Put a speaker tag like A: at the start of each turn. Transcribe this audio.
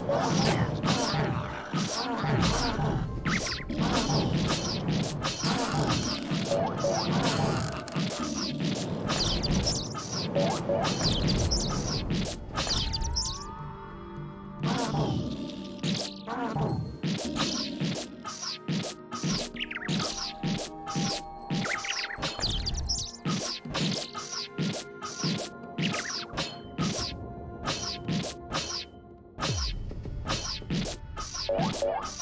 A: Yeah. Force.